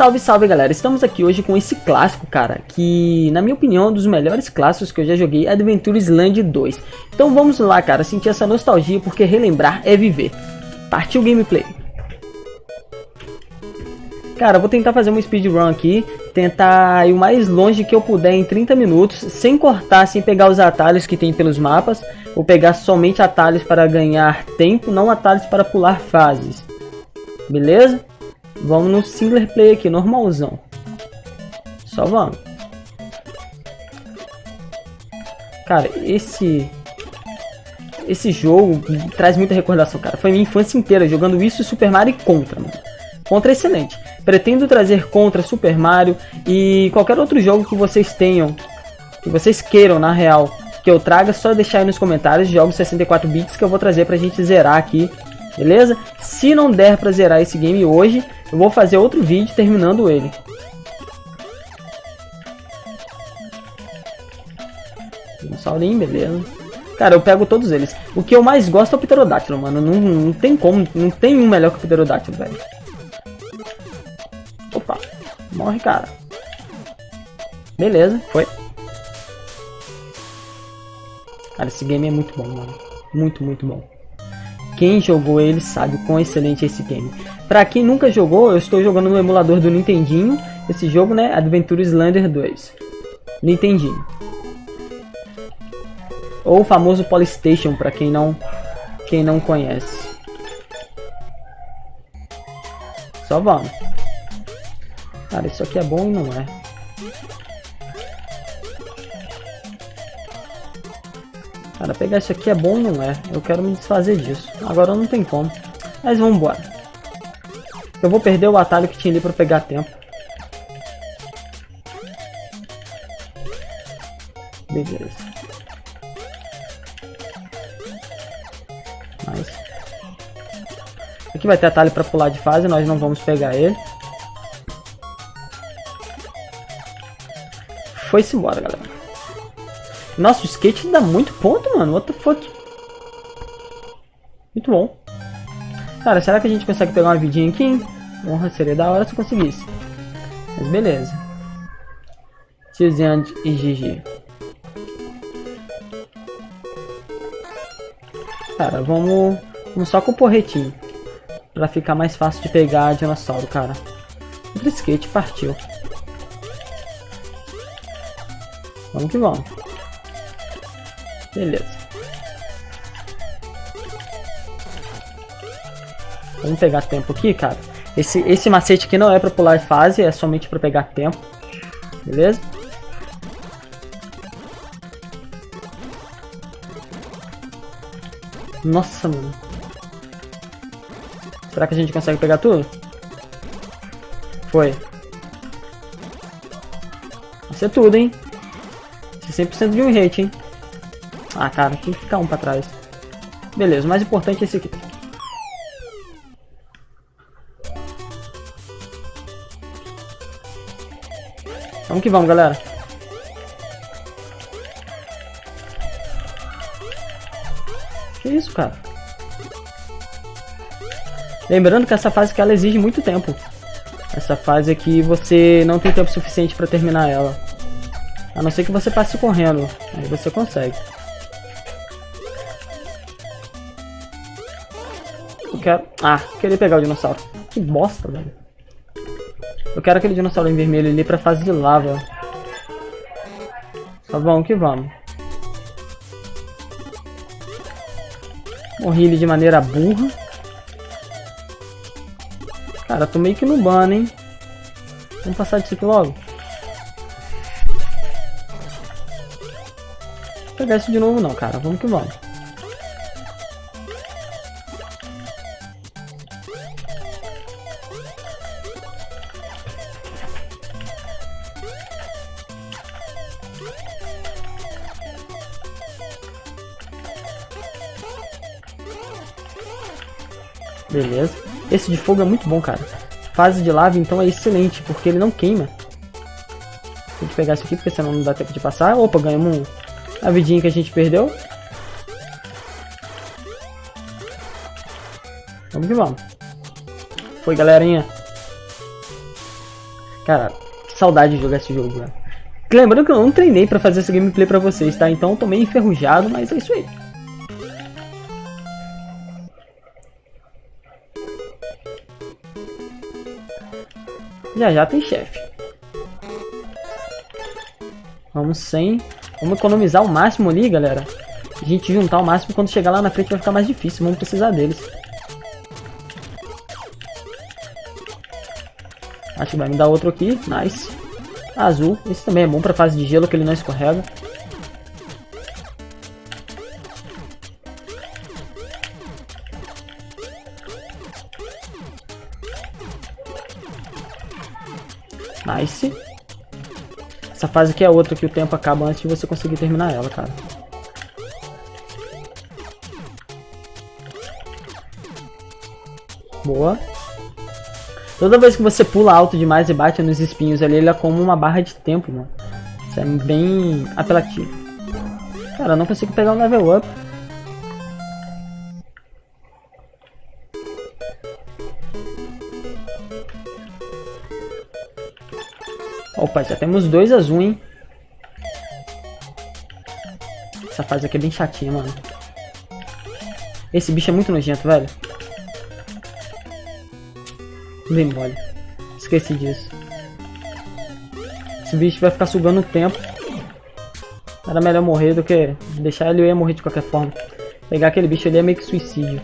Salve, salve galera, estamos aqui hoje com esse clássico, cara, que na minha opinião é um dos melhores clássicos que eu já joguei, Adventure Island 2. Então vamos lá, cara, sentir essa nostalgia, porque relembrar é viver. Partiu gameplay. Cara, vou tentar fazer uma speedrun aqui, tentar ir o mais longe que eu puder em 30 minutos, sem cortar, sem pegar os atalhos que tem pelos mapas. Vou pegar somente atalhos para ganhar tempo, não atalhos para pular fases. Beleza? Vamos no single play aqui, normalzão. Só vamos. Cara, esse... Esse jogo traz muita recordação, cara. Foi minha infância inteira jogando isso e Super Mario e Contra, mano. Contra é excelente. Pretendo trazer Contra, Super Mario e qualquer outro jogo que vocês tenham, que vocês queiram, na real, que eu traga, só deixar aí nos comentários jogos 64 bits que eu vou trazer pra gente zerar aqui, beleza? Se não der pra zerar esse game hoje, eu vou fazer outro vídeo terminando ele. Dinossaurinho, beleza. Cara, eu pego todos eles. O que eu mais gosto é o Pterodátilo, mano. Não, não tem como, não tem um melhor que o Pterodátilo, velho. Opa, morre, cara. Beleza, foi. Cara, esse game é muito bom, mano. Muito, muito bom. Quem jogou ele sabe quão excelente é esse game. Pra quem nunca jogou, eu estou jogando no emulador do Nintendinho. Esse jogo, né? Adventure Slander 2. Nintendinho. Ou o famoso Polystation, pra quem não, quem não conhece. Só vamos. Cara, isso aqui é bom e não é. Cara, pegar isso aqui é bom e não é. Eu quero me desfazer disso. Agora não tem como. Mas vamos embora. Eu vou perder o atalho que tinha ali para pegar tempo. Beleza. Mas... Aqui vai ter atalho para pular de fase, nós não vamos pegar ele. Foi-se embora, galera. Nossa, o skate dá muito ponto, mano. What the fuck? Muito bom. Cara, será que a gente consegue pegar uma vidinha aqui? Honra, seria da hora se conseguisse. Mas beleza. Tiziand e GG. Cara, vamos, vamos só com o porretinho. Pra ficar mais fácil de pegar dinossauro, cara. Outro skate partiu. Vamos que vamos. Beleza. Vamos pegar tempo aqui, cara. Esse, esse macete aqui não é pra pular fase, é somente pra pegar tempo. Beleza? Nossa, mano. Será que a gente consegue pegar tudo? Foi. Isso é tudo, hein? Isso é 100% de um hit, hein? Ah, cara, tem que ficar um pra trás. Beleza, o mais importante é esse aqui. Vamos que vamos, galera. Que isso, cara? Lembrando que essa fase aqui ela exige muito tempo. Essa fase aqui você não tem tempo suficiente para terminar ela. A não ser que você passe correndo. Aí você consegue. Quero... Ah, queria pegar o dinossauro. Que bosta, velho. Eu quero aquele dinossauro em vermelho ali pra fase de lava. Tá bom que vamos. Morri ele de maneira burra. Cara, tô meio que no ban, hein? Vamos passar disso aqui logo. Vou pegar isso de novo não, cara. Vamos que vamos. De fogo é muito bom, cara. Fase de lava, então, é excelente, porque ele não queima. Tem que pegar isso aqui, porque senão não dá tempo de passar. Opa, ganhamos a vidinha que a gente perdeu. Vamos que vamos. Foi, galerinha. Cara, que saudade de jogar esse jogo, velho. Lembrando que eu não treinei pra fazer essa gameplay pra vocês, tá? Então eu tô meio enferrujado, mas é isso aí. Já já tem chefe. Vamos sem. Vamos economizar o máximo ali, galera. A gente juntar o máximo quando chegar lá na frente vai ficar mais difícil. Vamos precisar deles. Acho que vai me dar outro aqui. Nice. Azul. Esse também é bom pra fase de gelo, que ele não escorrega. Nice. Essa fase aqui é outra que o tempo acaba antes de você conseguir terminar ela, cara. Boa. Toda vez que você pula alto demais e bate nos espinhos ali, ele é como uma barra de tempo, mano. Isso é bem apelativo. Cara, eu não consigo pegar o level up. Opa, já temos dois azul, hein? Essa fase aqui é bem chatinha, mano. Esse bicho é muito nojento, velho. Bem mole. Esqueci disso. Esse bicho vai ficar sugando o tempo. Era melhor morrer do que deixar ele, eu ia morrer de qualquer forma. Pegar aquele bicho ali é meio que suicídio.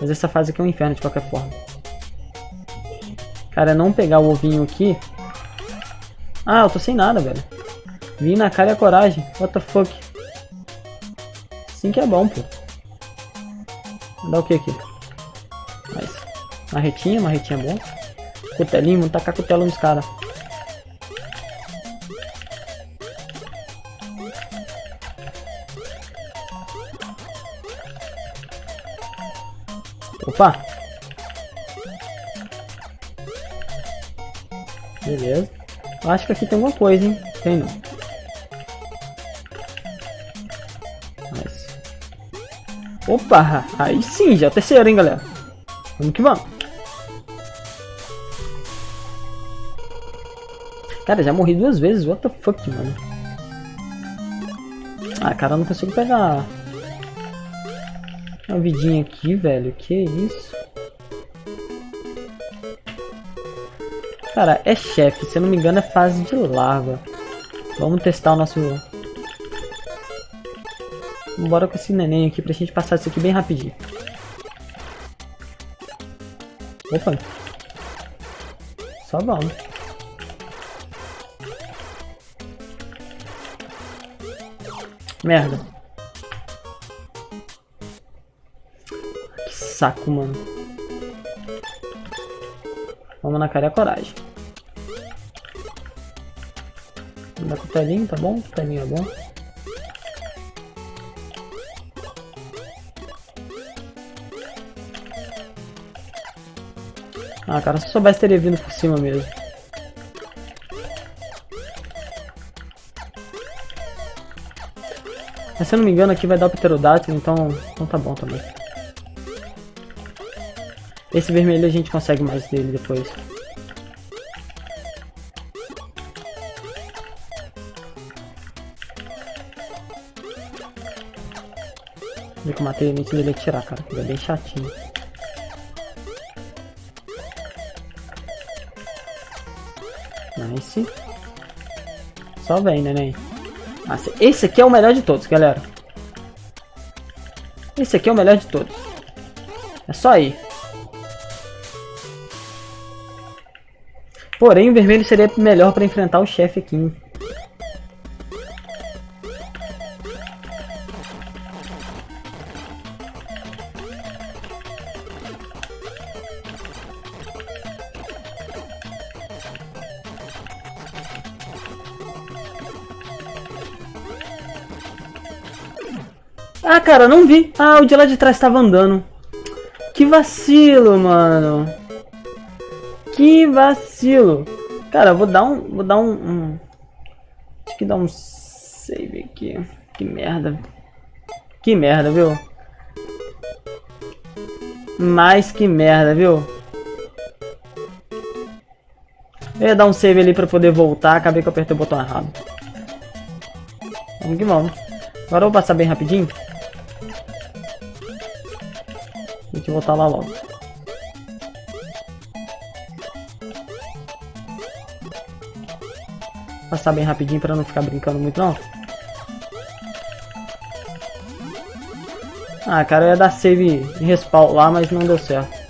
Mas essa fase aqui é um inferno de qualquer forma. Cara, não pegar o ovinho aqui ah, eu tô sem nada, velho. Vim na cara e a coragem. What the fuck? Sim que é bom, pô. Dá o que aqui? Nice. Marretinha, marretinha é bom. Cutelinho, vamos tacar cutelo nos caras. Opa! Acho que aqui tem alguma coisa, hein? Tem não. Mas... Opa! Aí sim, já é terceiro, hein, galera? Vamos que vamos. Cara, já morri duas vezes. What the fuck, mano? Ah, cara, eu não consigo pegar uma vidinha aqui, velho. Que isso? Cara, é chefe, se eu não me engano é fase de lava. Vamos testar o nosso... Bora com esse neném aqui pra gente passar isso aqui bem rapidinho. Opa. Só vamos. Merda. Que saco, mano. Vamos na cara e a coragem. Dá cutelinho, tá bom? Cutelinho é bom. Ah, cara, se eu soubesse teria vindo por cima mesmo. Mas se eu não me engano aqui vai dar o pterodátilo, então, então tá bom também. Esse vermelho a gente consegue mais dele depois. Eu matei antes dele atirar, cara. Ele é bem chatinho. Nice. Só vem, neném. Nossa, esse aqui é o melhor de todos, galera. Esse aqui é o melhor de todos. É só ir. Porém, o vermelho seria melhor para enfrentar o chefe aqui. Cara, não vi. Ah, o de lá de trás estava andando. Que vacilo, mano. Que vacilo. Cara, vou dar um... Vou dar um... um acho que dar um save aqui. Que merda. Que merda, viu? Mais que merda, viu? Eu ia dar um save ali pra poder voltar, acabei que eu apertei o botão errado. Vamos que vamos. Agora eu vou passar bem rapidinho. Eu voltar lá logo. Passar bem rapidinho pra não ficar brincando muito não. Ah, cara, eu ia dar save em respawn lá, mas não deu certo.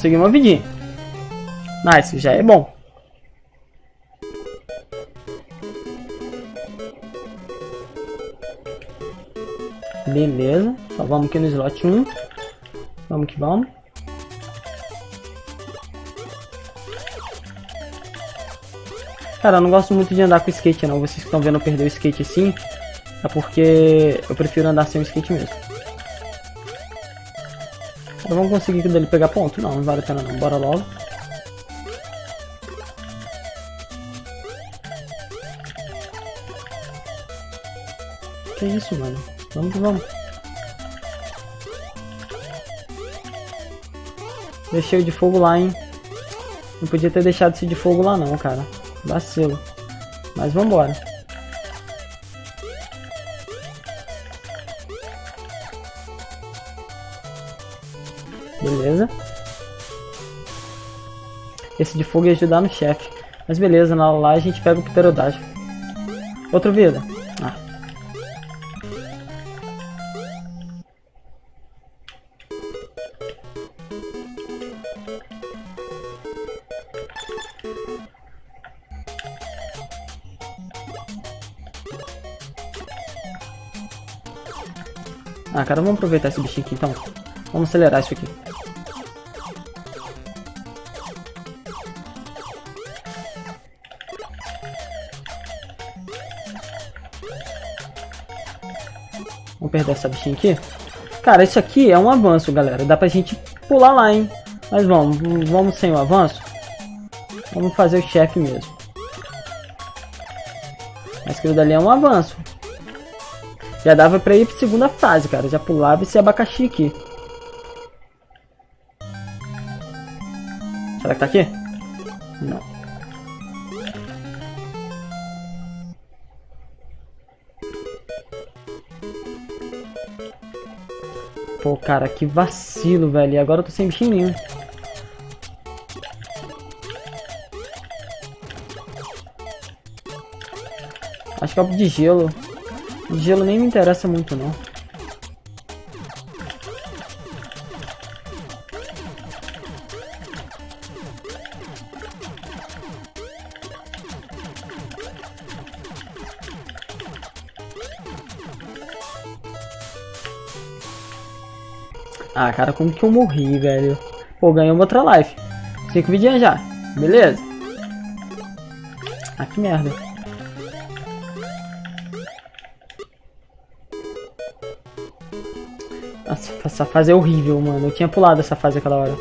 Consegui uma vidinha. Nice, já é bom. Beleza, salvamos aqui no slot 1. Vamos que vamos. Cara, eu não gosto muito de andar com skate não. Vocês estão vendo eu perder o skate assim, é porque eu prefiro andar sem o skate mesmo. Vamos conseguir dele pegar ponto? Não, não vale a pena não. Bora logo. Que isso, mano? Vamos que vamos. Deixei o de fogo lá, hein? Não podia ter deixado esse de fogo lá não, cara. Vacilo. Mas vambora. Esse de fogo ia ajudar no chefe. Mas beleza, lá, lá a gente pega o pterodágio. Outra vida. Ah. Ah, cara, vamos aproveitar esse bichinho aqui então. Vamos acelerar isso aqui. Vamos perder essa bichinha aqui. Cara, isso aqui é um avanço, galera. Dá pra gente pular lá, hein? Mas vamos, vamos sem o avanço. Vamos fazer o chefe mesmo. Mas aquilo dali é um avanço. Já dava pra ir pra segunda fase, cara. Já pulava esse abacaxi aqui. Será que tá aqui? Não. Pô, cara, que vacilo, velho. E agora eu tô sem bichinho nenhum. Acho que é o de gelo. De gelo nem me interessa muito, não. Ah, cara, como que eu morri, velho? Pô, uma outra life. Cinco vidinhas já. Beleza. Ah, que merda. Nossa, essa fase é horrível, mano. Eu tinha pulado essa fase aquela hora.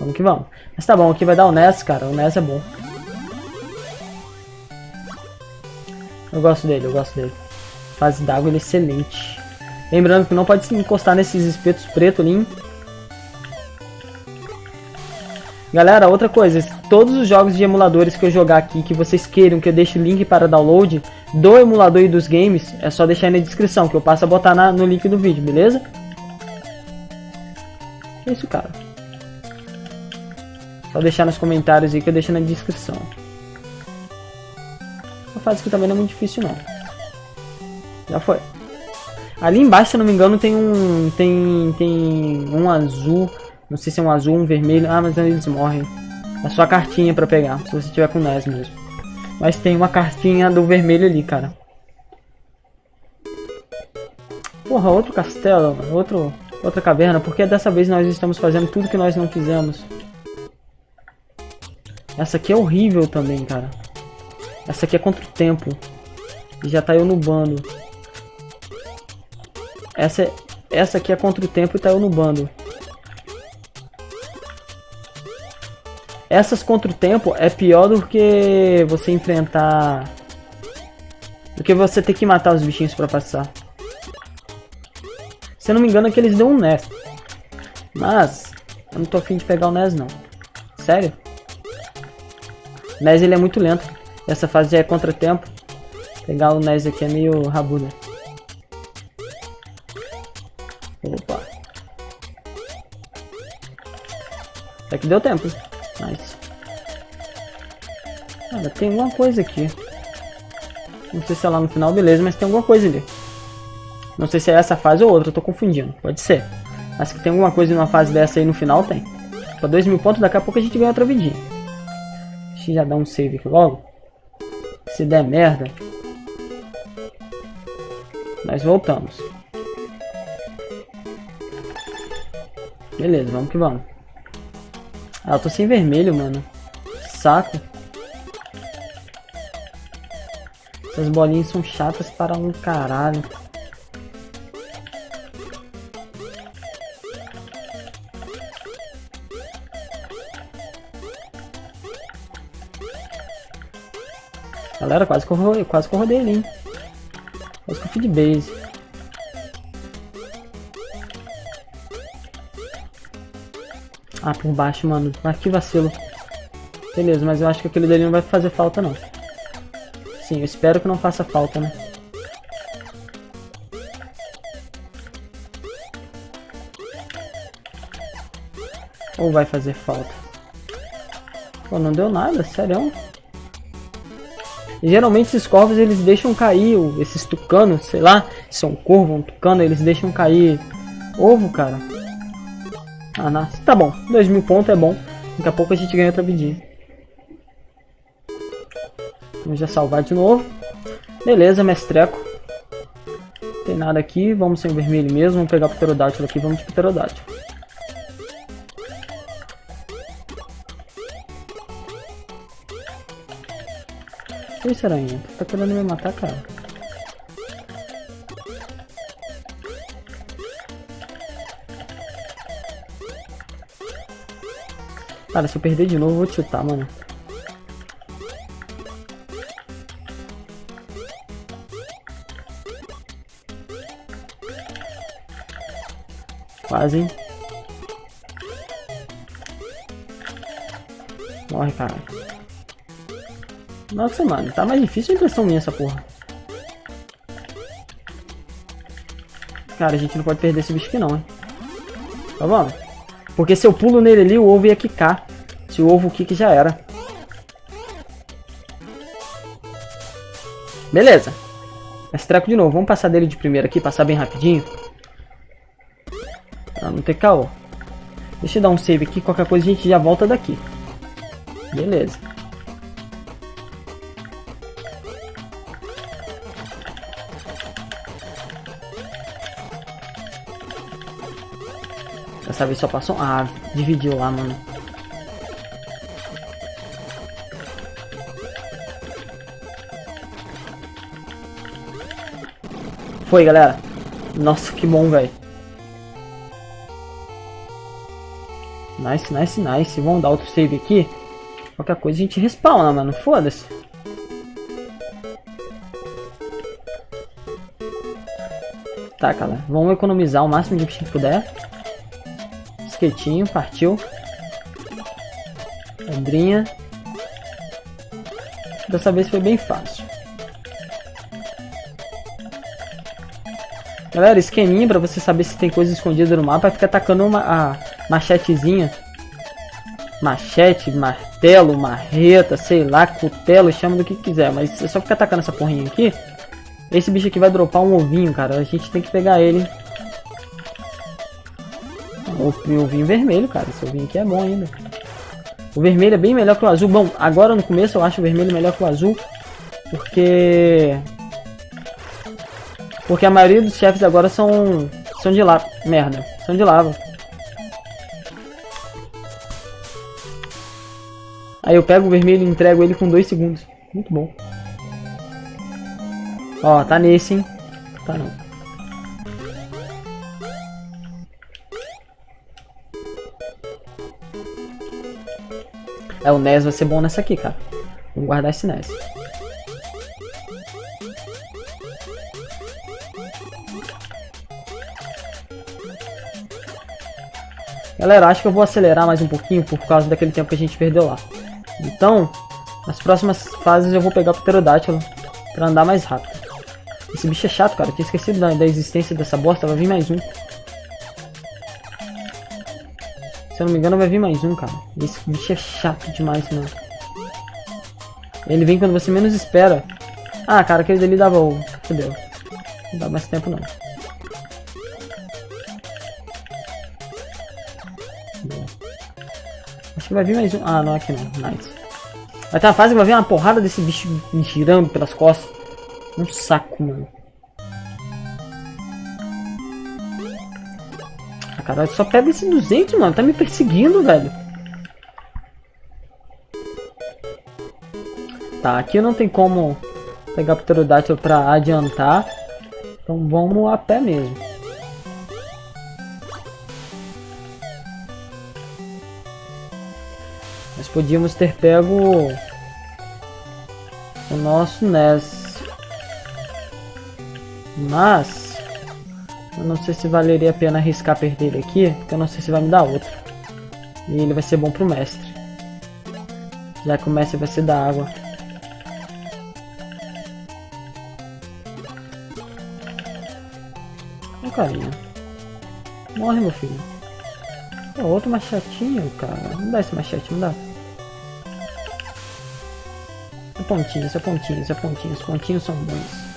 Vamos que vamos. Mas tá bom, aqui vai dar o Ness, cara. O Ness é bom. Eu gosto dele, eu gosto dele. Fase d'água ele é excelente. Lembrando que não pode se encostar nesses espetos pretos ali. Galera, outra coisa, todos os jogos de emuladores que eu jogar aqui, que vocês queiram que eu deixe o link para download do emulador e dos games, é só deixar aí na descrição, que eu passo a botar na, no link do vídeo, beleza? É isso, cara. Só deixar nos comentários aí que eu deixo na descrição. A fase que também não é muito difícil não. Já foi. Ali embaixo, se não me engano, tem um. Tem. Tem um azul. Não sei se é um azul um vermelho. Ah, mas eles morrem. É só a cartinha pra pegar. Se você tiver com NES mesmo. Mas tem uma cartinha do vermelho ali, cara. Porra, outro castelo, outro, outra caverna. Porque dessa vez nós estamos fazendo tudo que nós não fizemos. Essa aqui é horrível também, cara. Essa aqui é contra o tempo. E já tá eu no bando. Essa, essa aqui é contra o tempo e tá eu no bando. Essas contra o tempo é pior do que você enfrentar... Do que você ter que matar os bichinhos pra passar. Se eu não me engano é que eles dão um NES. Mas, eu não tô afim de pegar o NES não. Sério? NES ele é muito lento. Essa fase já é contra-tempo. Pegar o NES aqui é meio rabuda. Que deu tempo. Nice. Cara, tem alguma coisa aqui. Não sei se é lá no final, beleza, mas tem alguma coisa ali. Não sei se é essa fase ou outra, tô confundindo. Pode ser. Mas que tem alguma coisa numa fase dessa aí no final, tem. Pra 2 mil pontos, daqui a pouco a gente ganha outra vidinha. Deixa eu já dar um save aqui logo. Se der merda. Nós voltamos. Beleza, vamos que vamos. Ah, eu tô sem vermelho, mano. Saco. Essas bolinhas são chatas para um caralho. Galera, quase que eu, quase que eu rodei ali, hein? Quase que eu fui de base. Ah, por baixo, mano. Ah, que vacilo. Beleza, mas eu acho que aquele dele não vai fazer falta, não. Sim, eu espero que não faça falta, né? Ou vai fazer falta? Pô, não deu nada, sério. Geralmente esses corvos eles deixam cair, esses tucanos, sei lá, se é um corvo, um tucano, eles deixam cair ovo, cara. Ah, nasce. Tá bom, 2 mil pontos é bom. Daqui a pouco a gente ganha outra vidinha. Vamos já salvar de novo. Beleza, mestreco. Não tem nada aqui, vamos sem vermelho mesmo. Vamos pegar o pterodátilo aqui, vamos de pterodátilo. Que isso, aranha? Tá querendo me matar, cara? Cara, se eu perder de novo, eu vou chutar, mano. Quase, hein? Morre, cara. Nossa, mano, tá mais difícil a impressão minha essa porra. Cara, a gente não pode perder esse bicho aqui não, hein. Tá bom? Porque se eu pulo nele ali, o ovo ia quicar. Se o ovo kick já era. Beleza. Esse treco de novo. Vamos passar dele de primeira aqui, passar bem rapidinho. Pra não ter caô. Deixa eu dar um save aqui, qualquer coisa a gente já volta daqui. Beleza. Dessa vez só passou... Ah, dividiu lá, mano. Foi, galera. Nossa, que bom, velho. Nice, nice, nice. Vamos dar outro save aqui. Qualquer coisa a gente respawna, mano. Foda-se. Tá, cara. Vamos economizar o máximo de que puder. Esquetinho, partiu. Pedrinha. Dessa vez foi bem fácil. Galera, esqueminha pra você saber se tem coisa escondida no mapa é ficar atacando uma a machetezinha. Machete, martelo, marreta, sei lá, cutelo, chama do que quiser. Mas é só ficar atacando essa porrinha aqui. Esse bicho aqui vai dropar um ovinho, cara. A gente tem que pegar ele. O ovinho vermelho, cara. Esse ovinho aqui é bom ainda. O vermelho é bem melhor que o azul. Bom, agora no começo eu acho o vermelho melhor que o azul. Porque porque a maioria dos chefes agora são. são de lava. Merda, são de lava. Aí eu pego o vermelho e entrego ele com 2 segundos. Muito bom. Ó, tá nesse, hein? Tá não. É, o NES vai ser bom nessa aqui, cara. Vamos guardar esse NES. Galera, acho que eu vou acelerar mais um pouquinho por causa daquele tempo que a gente perdeu lá. Então, nas próximas fases eu vou pegar o pterodátilo pra andar mais rápido. Esse bicho é chato, cara. Eu tinha esquecido da, da existência dessa bosta. Vai vir mais um. Se eu não me engano, vai vir mais um, cara. Esse bicho é chato demais, mano. Ele vem quando você menos espera. Ah, cara, aquele dali dava ovo. Fudeu. Não dá mais tempo, não. Que vai vir mais um. Ah, não, aqui não. Nice. Vai ter uma fase que vai vir uma porrada desse bicho me girando pelas costas. Um saco, mano. Ah, caralho, só pega esse 200, mano. Tá me perseguindo, velho. Tá, aqui não tem como pegar o pterodátilo pra adiantar. Então vamos a pé mesmo. Nós podíamos ter pego o nosso NES. Mas eu não sei se valeria a pena arriscar perder ele aqui, porque eu não sei se vai me dar outro. E ele vai ser bom pro mestre. Já que o mestre vai ser da água. Ô carinha. Morre meu filho. outro machetinho, cara. Não dá esse machete, não dá. Pontinhos, é pontinhos, é pontinhos. Pontinhos são bons.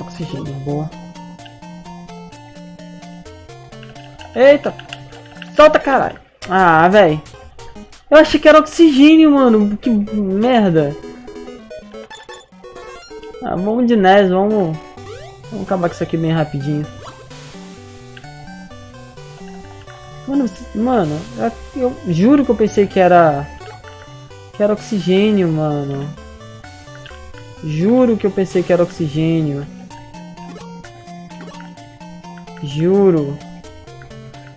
Oxigênio, boa. Eita! Solta, caralho! Ah, velho. Eu achei que era oxigênio, mano. Que merda. Ah, vamos de NES, vamos... Vamos acabar com isso aqui bem rapidinho. Mano, mano, eu juro que eu pensei que era... Que era oxigênio, mano. Juro que eu pensei que era oxigênio. Juro.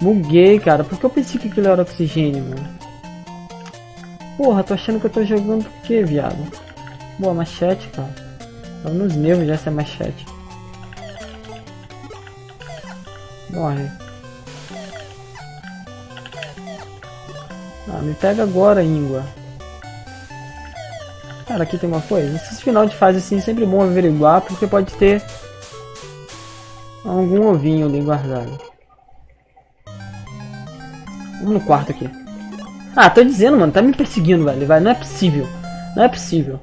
Buguei, cara. Por que eu pensei que aquilo era oxigênio, mano? Porra, tô achando que eu tô jogando o que, viado? Boa, machete, cara. Tava nos nervos já essa machete. Morre. Ah, me pega agora, íngua. Cara, aqui tem uma coisa. Esse final de fase assim é sempre bom averiguar, porque pode ter algum ovinho ali guardado. Vamos no quarto aqui. Ah, tô dizendo, mano. Tá me perseguindo, velho. Vai, não é possível. Não é possível.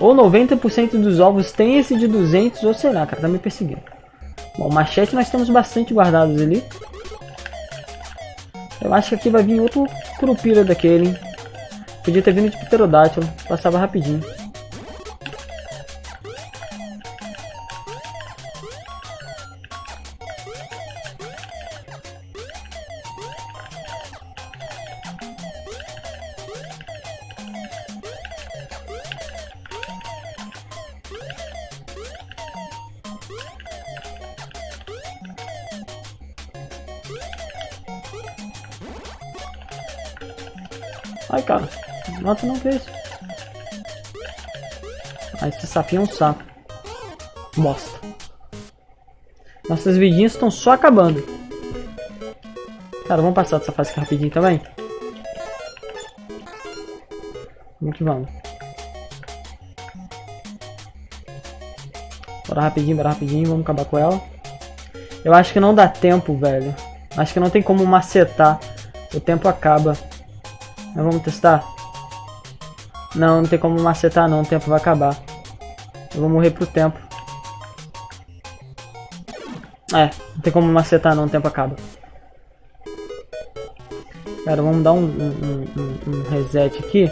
Ou 90% dos ovos tem esse de 200, ou sei lá, cara. Tá me perseguindo. Bom, machete nós temos bastante guardados ali. Eu acho que aqui vai vir outro curupira daquele, hein? Podia ter vindo de pterodátilo, passava rapidinho. É um saco. Bosta. Nossas vidinhas estão só acabando. Cara, vamos passar dessa fase rapidinho também. Vamos que vamos. Bora rapidinho, bora rapidinho, vamos acabar com ela. Eu acho que não dá tempo, velho. Acho que não tem como macetar. O tempo acaba. Mas vamos testar? Não, não tem como macetar não, o tempo vai acabar. Eu vou morrer pro tempo. É, não tem como macetar não, o tempo acaba. Cara, vamos dar um, um, um, um reset aqui.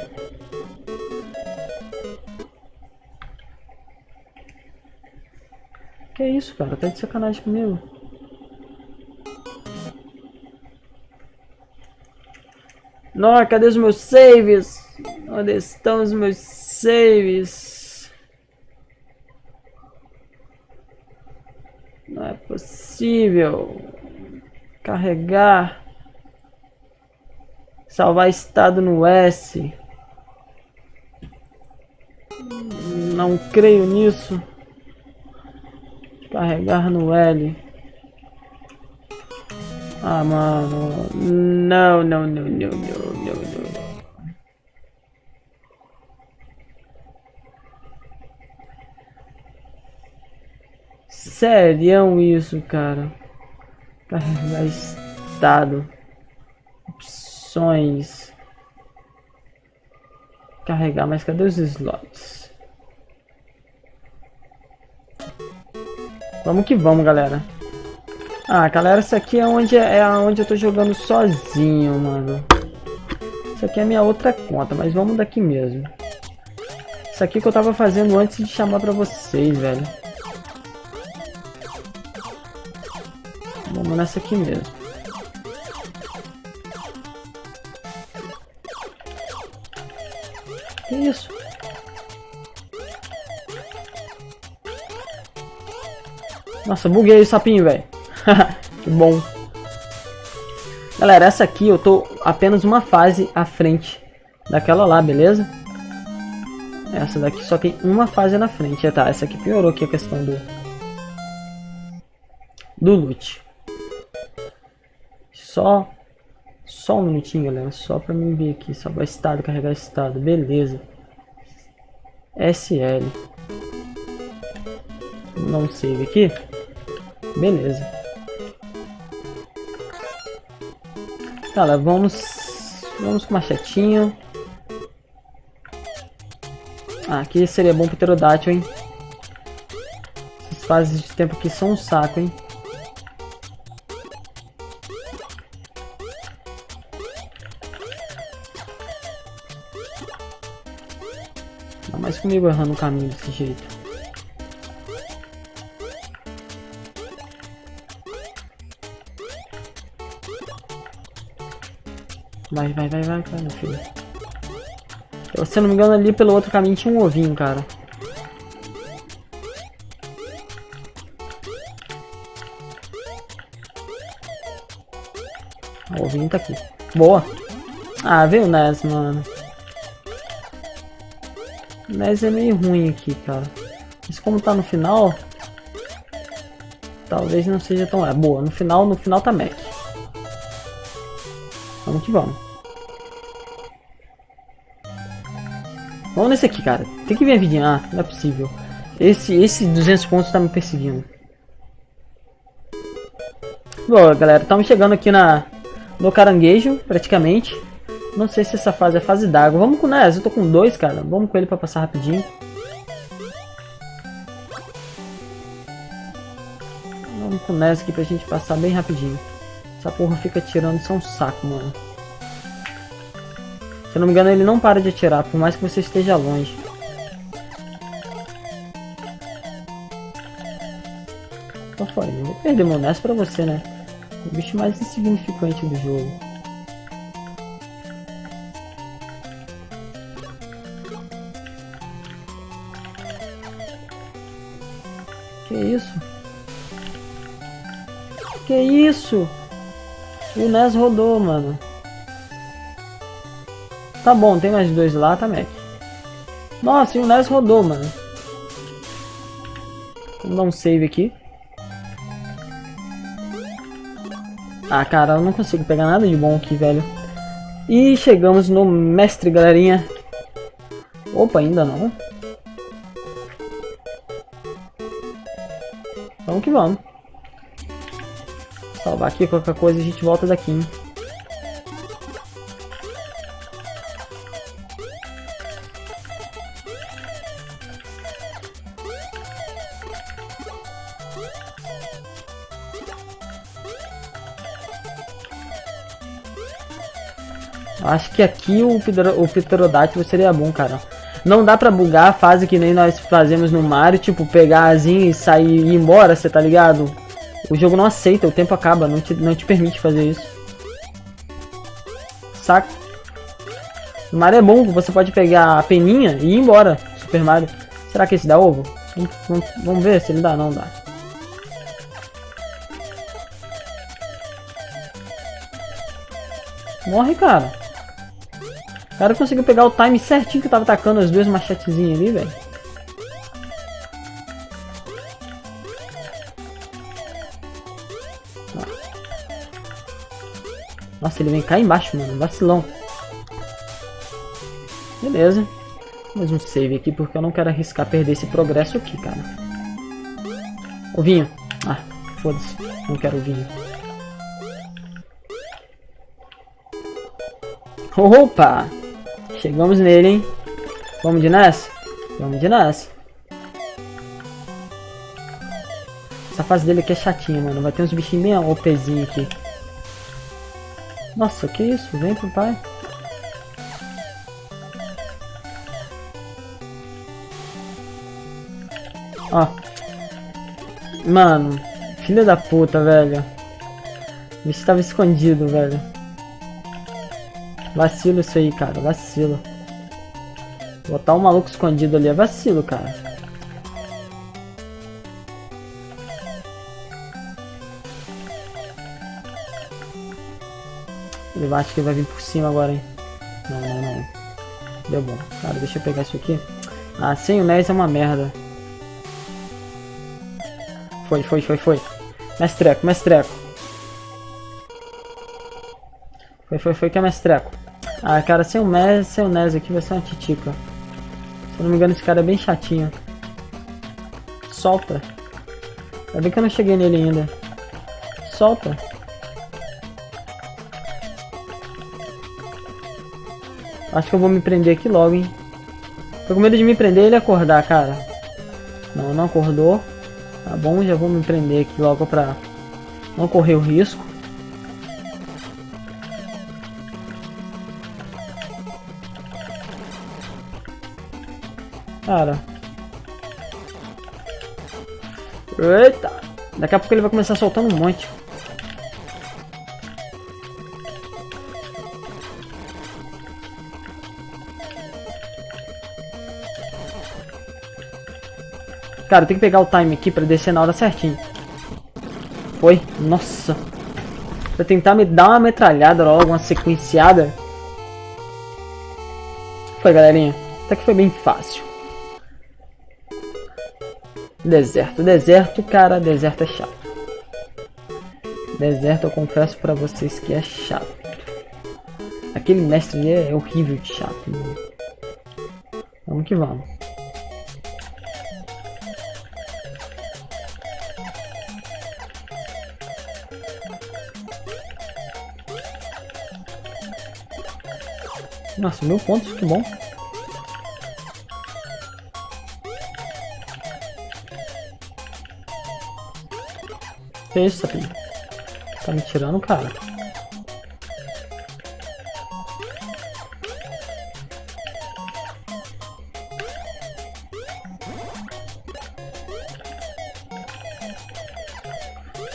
Que isso, cara? Tá de sacanagem comigo. Nossa, cadê os meus saves? Onde estão os meus saves? Não é possível. Carregar. Salvar estado no S. Não creio nisso. Carregar no L. Ah, mano. Não, não, não, não, não, não, não. Sério isso, cara. Carregar estado. Opções. Carregar, mas cadê os slots? Vamos que vamos, galera. Ah, galera, isso aqui é onde, é onde eu tô jogando sozinho, mano. Isso aqui é minha outra conta, mas vamos daqui mesmo. Isso aqui que eu tava fazendo antes de chamar pra vocês, velho. Vamos nessa aqui mesmo. Que isso? Nossa, buguei o sapinho, velho. que bom. Galera, essa aqui eu tô apenas uma fase à frente daquela lá, beleza? Essa daqui só tem uma fase na frente. É, tá, essa aqui piorou aqui a questão do... Do loot. Só... Só um minutinho, galera. Só pra mim ver aqui. Salvar estado, carregar estado. Beleza. SL. Não save aqui. Beleza. Tá, vamos... Vamos com machetinho. Ah, aqui seria bom pro pterodátil, hein? Essas fases de tempo aqui são um saco, hein? Comigo errando o caminho desse jeito. Vai, vai, vai, vai, vai, meu filho. Eu, se eu não me engano, ali pelo outro caminho tinha um ovinho, cara. O ovinho tá aqui. Boa. Ah, veio o Nes, mano. Nes é meio ruim aqui, cara. Mas como tá no final... Talvez não seja tão... É, boa. No final, no final tá Mac. Vamos que vamos. Vamos nesse aqui, cara. Tem que vir a vidinha. Ah, não é possível. Esse, esse 200 pontos tá me perseguindo. Bom, galera, estamos chegando aqui na no caranguejo, praticamente. Não sei se essa fase é fase d'água. Vamos com o Nes, eu tô com dois, cara. Vamos com ele pra passar rapidinho. Vamos com o Nes aqui pra gente passar bem rapidinho. Essa porra fica atirando, isso é um saco, mano. Se eu não me engano, ele não para de atirar, por mais que você esteja longe. Então foi, eu vou perder meu Ness pra você, né? O bicho mais insignificante do jogo. Isso? Que isso? O NES rodou, mano. Tá bom, tem mais dois lá, tá, Mac? Nossa, e o NES rodou, mano. Vamos dar um save aqui. Ah, cara, eu não consigo pegar nada de bom aqui, velho. E chegamos no mestre, galerinha. Opa, ainda não. Vamos que vamos. Salvar aqui, qualquer coisa a gente volta daqui, hein? Acho que aqui o, o Pterodátilo seria bom, cara. Não dá pra bugar a fase que nem nós fazemos no Mario, tipo, pegar asinha e sair e ir embora, você tá ligado? O jogo não aceita, o tempo acaba, não te, não te permite fazer isso. Saco? No Mario é bom, você pode pegar a peninha e ir embora, Super Mario. Será que esse dá ovo? Vamos, vamos ver se ele dá, não dá. Morre, cara. Cara conseguiu pegar o time certinho que eu tava atacando as duas machetezinhas ali, velho. Nossa, ele vem cá embaixo, mano. Vacilão. Beleza. Mais um save aqui, porque eu não quero arriscar perder esse progresso aqui, cara. O vinho. Ah, foda-se. Não quero o vinho. Opa! Chegamos nele, hein? Vamos de Ness? Vamos de Ness. Essa fase dele aqui é chatinha, mano. Vai ter uns bichinhos bem OPzinho aqui. Nossa, que isso? Vem pro pai. Ó. Mano. Filha da puta, velho. O bicho tava escondido, velho. Vacilo isso aí, cara. Vacilo. Botar um maluco escondido ali é vacilo, cara. Ele acha que vai vir por cima agora, hein? Não, não, não. Deu bom. Cara, deixa eu pegar isso aqui. Ah, sem o Nés é uma merda. Foi, foi, foi, foi. Mestreco, mestreco. Foi, foi, foi que é mestreco. Ah, cara, sem o Nes, sem o Nes aqui vai ser uma titica. Se eu não me engano, esse cara é bem chatinho. Solta. Ainda bem que eu não cheguei nele ainda. Solta. Acho que eu vou me prender aqui logo, hein. Tô com medo de me prender e ele acordar, cara. Não, não acordou. Tá bom, já vou me prender aqui logo pra não correr o risco. Cara. Eita. Daqui a pouco ele vai começar soltando um monte. Cara, tem que pegar o time aqui pra descer na hora certinho. Foi. Nossa. Pra tentar me dar uma metralhada logo, uma sequenciada. Foi, galerinha. Até que foi bem fácil. Deserto. Deserto, cara, deserto é chato. Deserto, eu confesso pra vocês que é chato. Aquele mestre ali é horrível de chato. Mano. Vamos que vamos. Nossa, mil pontos, que bom. Isso, sapinho? Tá me tirando, cara?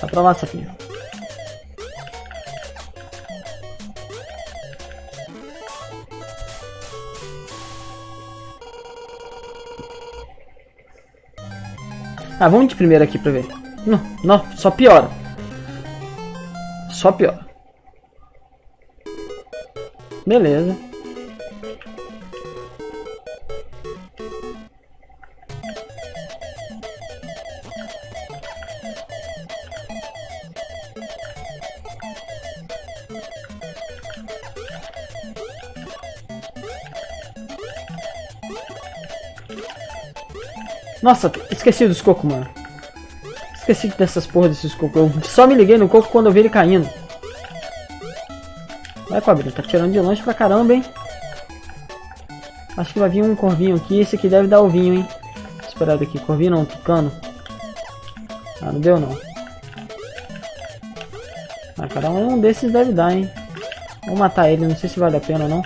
Vai pra lá, sapinho. Ah, vamos de primeiro aqui pra ver. Não, não, só piora. Só piora. Beleza. Nossa, esqueci dos cocos, mano. Esqueci dessas porra desses cocos. Eu só me liguei no coco quando eu vi ele caindo. Vai, cobrinha. Tá tirando de longe pra caramba, hein. Acho que vai vir um corvinho aqui. Esse aqui deve dar o vinho, hein. Esperado aqui. Corvinho não, tucano. Ah, não deu não. Ah, cada um desses deve dar, hein. Vou matar ele. Não sei se vale a pena ou não.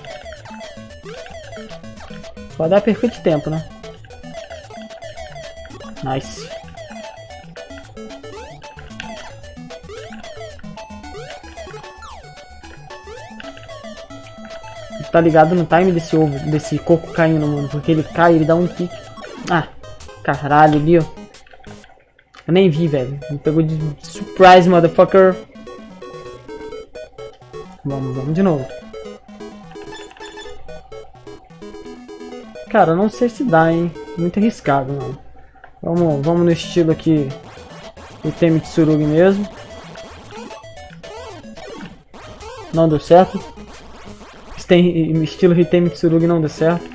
Vai dar perfeito tempo, né. Nice. tu tá ligado no time desse ovo, desse coco caindo, mano. Porque ele cai, ele dá um kick. Ah, caralho, viu? Eu nem vi, velho. Me pegou de surprise, motherfucker. Vamos, vamos de novo. Cara, não sei se dá, hein. Muito arriscado, mano. Vamos, vamos no estilo aqui do Temi Tsurugi mesmo. Não deu certo. Tem, estilo Hitemi Tsurugi não deu certo.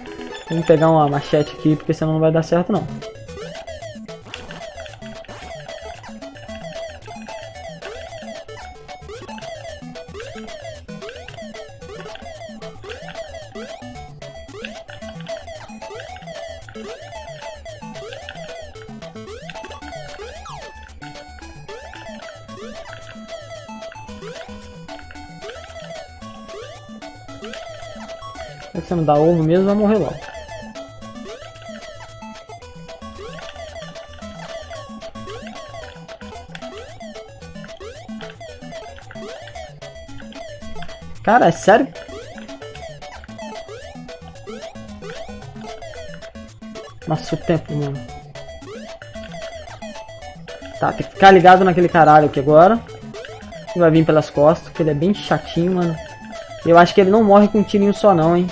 Vamos pegar uma machete aqui, porque senão não vai dar certo não. Você não dá ovo mesmo, vai morrer logo. Cara, é sério? Nossa, o tempo, mano. Tá, tem que ficar ligado naquele caralho aqui agora. Vai vir pelas costas, que ele é bem chatinho, mano. Eu acho que ele não morre com um tirinho só não, hein.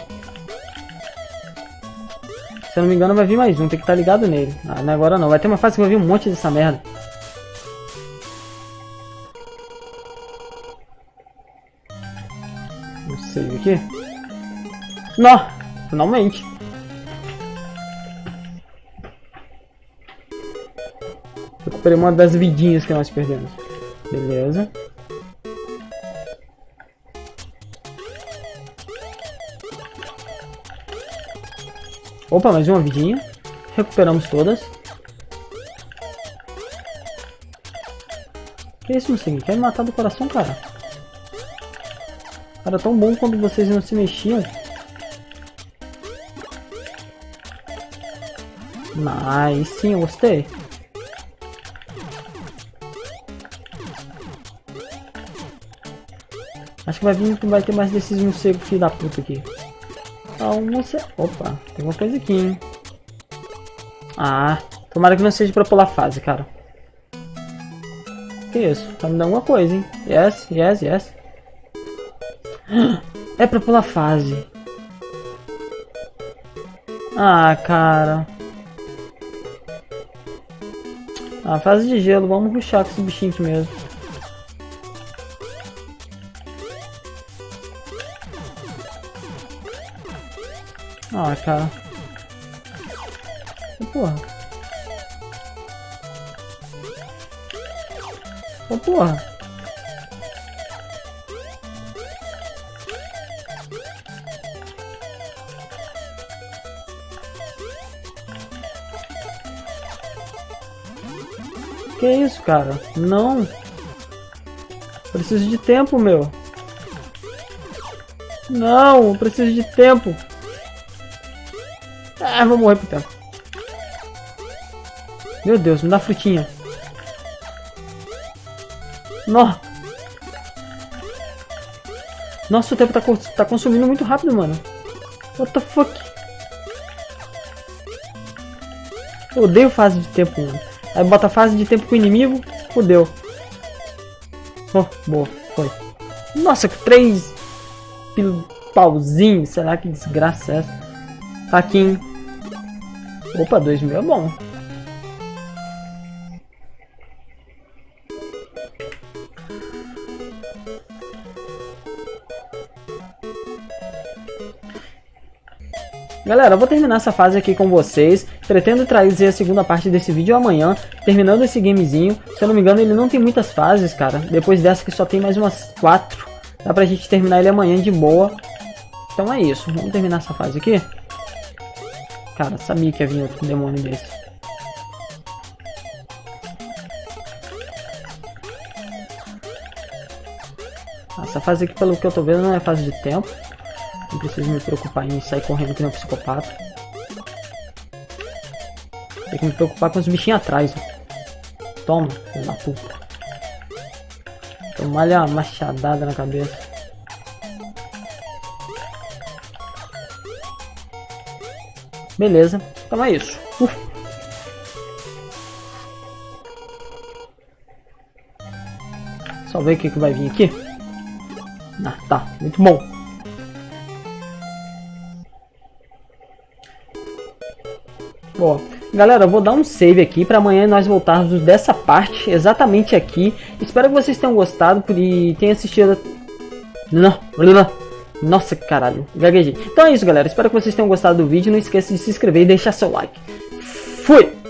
Se eu não me engano vai vir mais um, tem que estar tá ligado nele. Ah, não é agora não. Vai ter uma fase que vai vir um monte dessa merda. Não sei aqui. Não! Finalmente. Recuperei uma das vidinhas que nós perdemos. Beleza. Opa, mais uma vidinha. Recuperamos todas. Que isso, Mustang? Quer me matar do coração, cara? Era tão bom quando vocês não se mexiam. Mas sim, eu gostei. Acho que vai vir vai ter mais desses morcegos filho da puta aqui. Almoça... Opa, tem uma coisa aqui, hein? Ah, tomara que não seja pra pular fase, cara. Que isso? Tá me dando alguma coisa, hein? Yes, yes, yes. É pra pular fase. Ah, cara. Ah, fase de gelo. Vamos ruxar com esse bichinho aqui mesmo. Ah, cara. Porra. Oh, porra. Que isso, cara? Não. Preciso de tempo, meu. Não, preciso de tempo. Ah, vou morrer tempo. Meu Deus, me dá frutinha. Nó. Nossa, o tempo tá, tá consumindo muito rápido, mano. What the fuck? Eu odeio fase de tempo, mano. Aí bota fase de tempo com o inimigo, fodeu. Oh, boa, foi. Nossa, três pauzinhos, será que desgraça é essa? Aqui, hein? Opa, 2 mil é bom. Galera, eu vou terminar essa fase aqui com vocês. Pretendo trazer a segunda parte desse vídeo amanhã, terminando esse gamezinho. Se eu não me engano, ele não tem muitas fases, cara. Depois dessa que só tem mais umas quatro. Dá pra gente terminar ele amanhã de boa. Então é isso. Vamos terminar essa fase aqui. Cara, sabia que ia vir outro demônio desse. Essa fase aqui, pelo que eu tô vendo, não é fase de tempo. Não preciso me preocupar em sair correndo que nem um psicopata. Tem que me preocupar com os bichinhos atrás. Ó. Toma, filho da puta. Tomar-lhe uma machadada na cabeça. Beleza, então é isso. Uf. Só ver o que, que vai vir aqui. Ah, tá, muito bom. Ó, galera, eu vou dar um save aqui para amanhã nós voltarmos dessa parte, exatamente aqui. Espero que vocês tenham gostado e tenham assistido... Não, não, nossa, caralho, gaguejei. Então é isso, galera. Espero que vocês tenham gostado do vídeo. Não esqueça de se inscrever e deixar seu like. Fui!